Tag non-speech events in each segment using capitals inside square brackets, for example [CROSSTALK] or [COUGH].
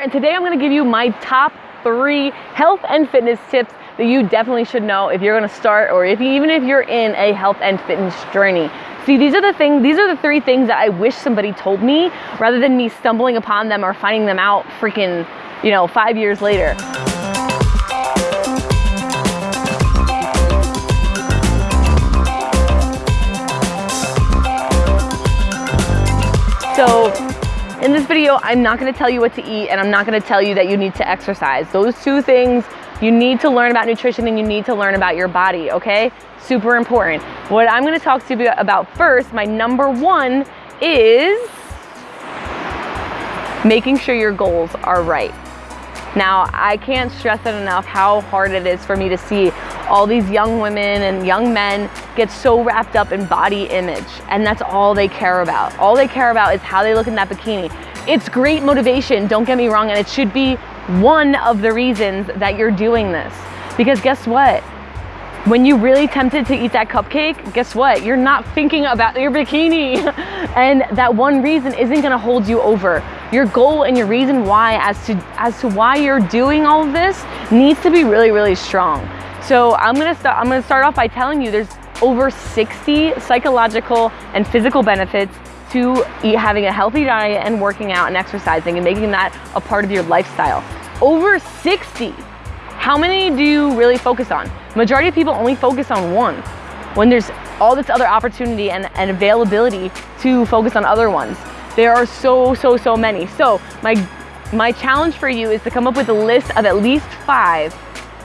And today I'm gonna give you my top three health and fitness tips that you definitely should know if you're gonna start or if you, even if you're in a health and fitness journey. See, these are the things, these are the three things that I wish somebody told me rather than me stumbling upon them or finding them out freaking, you know, five years later. So in this video, I'm not gonna tell you what to eat and I'm not gonna tell you that you need to exercise. Those two things, you need to learn about nutrition and you need to learn about your body, okay? Super important. What I'm gonna talk to you about first, my number one is making sure your goals are right. Now, I can't stress it enough how hard it is for me to see all these young women and young men get so wrapped up in body image and that's all they care about. All they care about is how they look in that bikini. It's great motivation, don't get me wrong, and it should be one of the reasons that you're doing this. Because guess what? When you're really tempted to eat that cupcake, guess what? You're not thinking about your bikini. [LAUGHS] and that one reason isn't gonna hold you over. Your goal and your reason why as to, as to why you're doing all of this needs to be really, really strong. So I'm gonna, start, I'm gonna start off by telling you there's over 60 psychological and physical benefits to having a healthy diet and working out and exercising and making that a part of your lifestyle. Over 60. How many do you really focus on? Majority of people only focus on one when there's all this other opportunity and, and availability to focus on other ones. There are so, so, so many. So my, my challenge for you is to come up with a list of at least five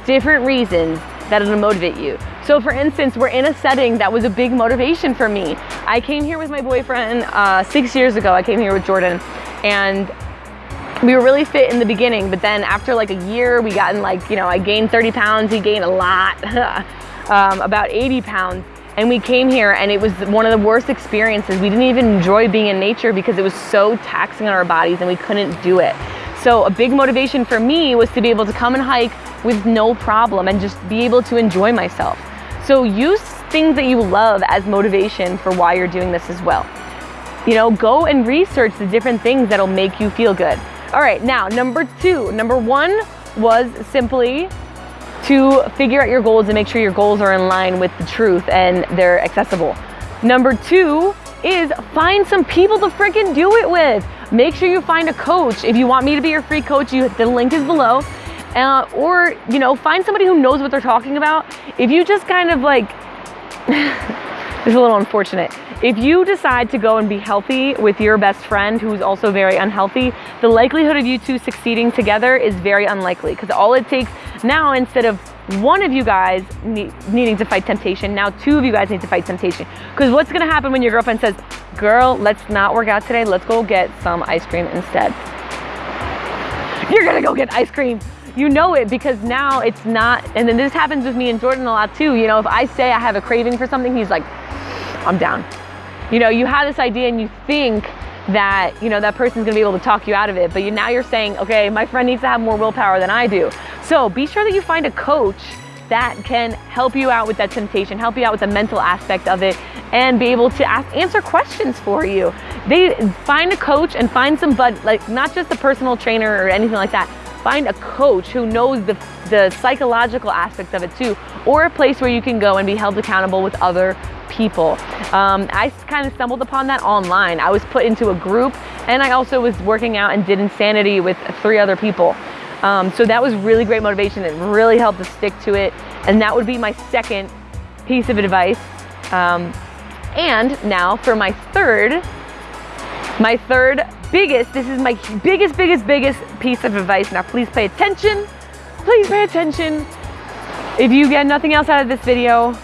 different reasons that it'll motivate you. So for instance, we're in a setting that was a big motivation for me. I came here with my boyfriend uh, six years ago. I came here with Jordan and we were really fit in the beginning, but then after like a year, we got in like, you know, I gained 30 pounds, he gained a lot, [LAUGHS] um, about 80 pounds. And we came here and it was one of the worst experiences. We didn't even enjoy being in nature because it was so taxing on our bodies and we couldn't do it. So a big motivation for me was to be able to come and hike with no problem and just be able to enjoy myself. So use things that you love as motivation for why you're doing this as well. You know, go and research the different things that'll make you feel good. All right, now number two. Number one was simply to figure out your goals and make sure your goals are in line with the truth and they're accessible. Number two is find some people to freaking do it with. Make sure you find a coach. If you want me to be your free coach, you, the link is below. Uh, or, you know, find somebody who knows what they're talking about. If you just kind of like, [LAUGHS] it's a little unfortunate. If you decide to go and be healthy with your best friend who's also very unhealthy, the likelihood of you two succeeding together is very unlikely because all it takes now instead of one of you guys need, needing to fight temptation, now two of you guys need to fight temptation. Because what's gonna happen when your girlfriend says, girl, let's not work out today, let's go get some ice cream instead. You're gonna go get ice cream. You know it because now it's not, and then this happens with me and Jordan a lot too. You know, if I say I have a craving for something, he's like, I'm down. You know, you have this idea and you think that, you know, that person's gonna be able to talk you out of it, but you, now you're saying, okay, my friend needs to have more willpower than I do. So be sure that you find a coach that can help you out with that temptation, help you out with the mental aspect of it, and be able to ask, answer questions for you. They find a coach and find some, but like not just a personal trainer or anything like that. Find a coach who knows the, the psychological aspects of it too, or a place where you can go and be held accountable with other people. Um, I kind of stumbled upon that online. I was put into a group and I also was working out and did insanity with three other people. Um, so that was really great motivation. It really helped to stick to it. And that would be my second piece of advice. Um, and now for my third, my third biggest, this is my biggest, biggest, biggest piece of advice. Now please pay attention. Please pay attention. If you get nothing else out of this video,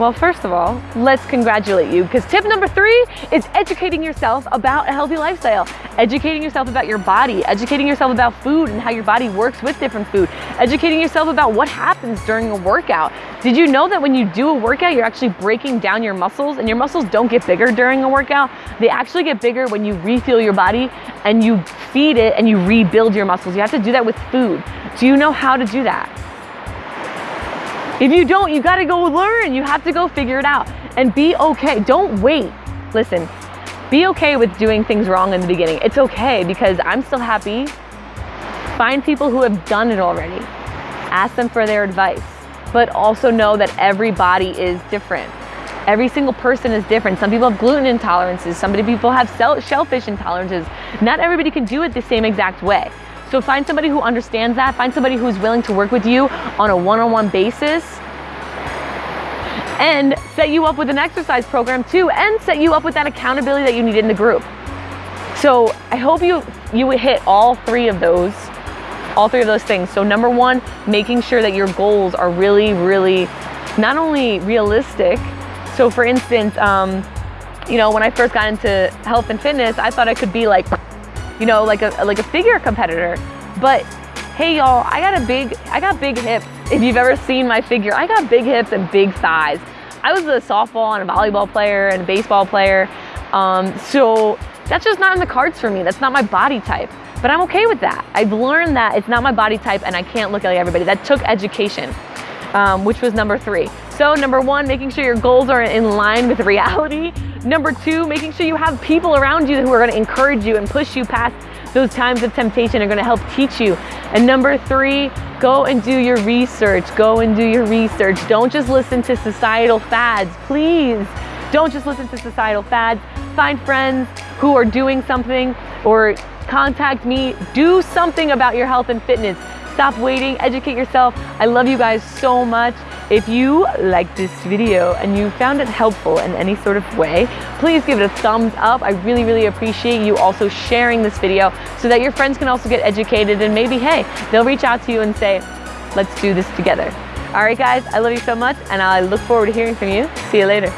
well, first of all, let's congratulate you because tip number three is educating yourself about a healthy lifestyle, educating yourself about your body, educating yourself about food and how your body works with different food, educating yourself about what happens during a workout. Did you know that when you do a workout, you're actually breaking down your muscles and your muscles don't get bigger during a workout? They actually get bigger when you refuel your body and you feed it and you rebuild your muscles. You have to do that with food. Do you know how to do that? If you don't, you gotta go learn. You have to go figure it out and be okay. Don't wait. Listen, be okay with doing things wrong in the beginning. It's okay because I'm still happy Find people who have done it already. Ask them for their advice, but also know that every body is different. Every single person is different. Some people have gluten intolerances. Some people have shellfish intolerances. Not everybody can do it the same exact way. So find somebody who understands that. Find somebody who's willing to work with you on a one-on-one basis and set you up with an exercise program too and set you up with that accountability that you need in the group. So I hope you, you hit all three of those, all three of those things. So number one, making sure that your goals are really, really not only realistic. So for instance, um, you know, when I first got into health and fitness, I thought I could be like, you know, like a, like a figure competitor. But hey y'all, I got a big, I got big hips. If you've ever seen my figure, I got big hips and big thighs. I was a softball and a volleyball player and a baseball player. Um, so that's just not in the cards for me. That's not my body type. But I'm okay with that. I've learned that it's not my body type and I can't look like everybody. That took education, um, which was number three. So number one, making sure your goals are in line with reality. Number two, making sure you have people around you who are gonna encourage you and push you past those times of temptation are gonna help teach you. And number three, go and do your research. Go and do your research. Don't just listen to societal fads, please. Don't just listen to societal fads. Find friends who are doing something or contact me. Do something about your health and fitness. Stop waiting, educate yourself. I love you guys so much. If you liked this video and you found it helpful in any sort of way, please give it a thumbs up. I really, really appreciate you also sharing this video so that your friends can also get educated and maybe, hey, they'll reach out to you and say, let's do this together. All right, guys, I love you so much and I look forward to hearing from you. See you later.